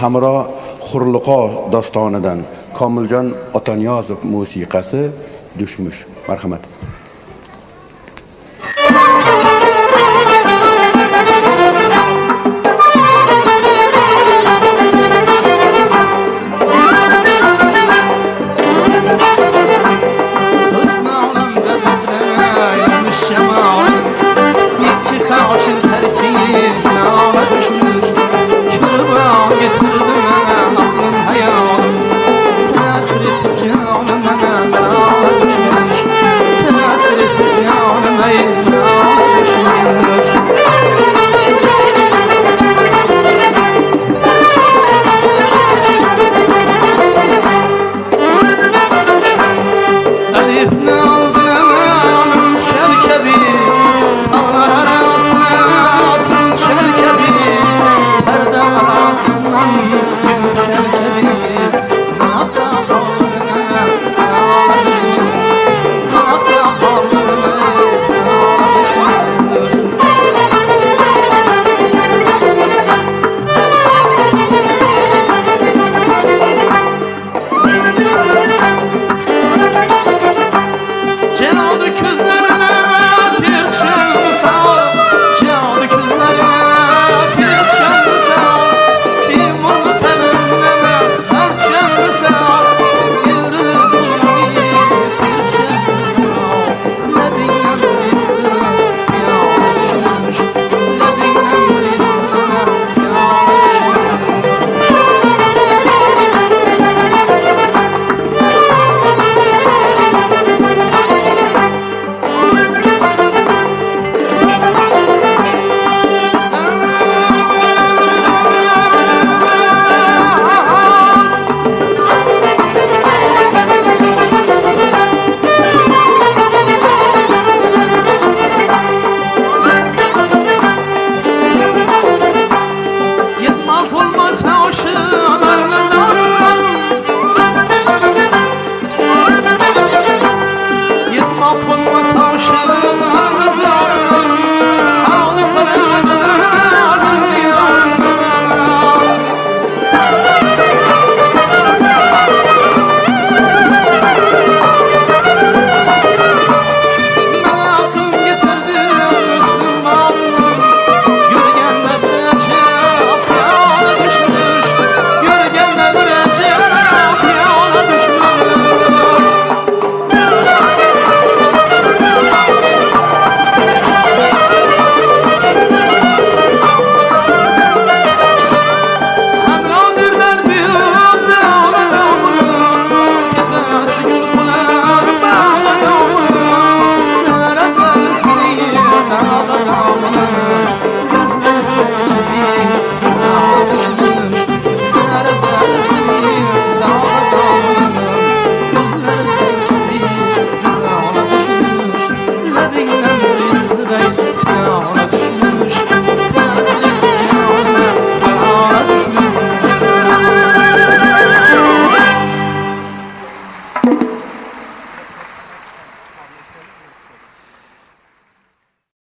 hamro hurliqo dostonidan komiljon otaniyozov musiqasi dushmush. Marhamat.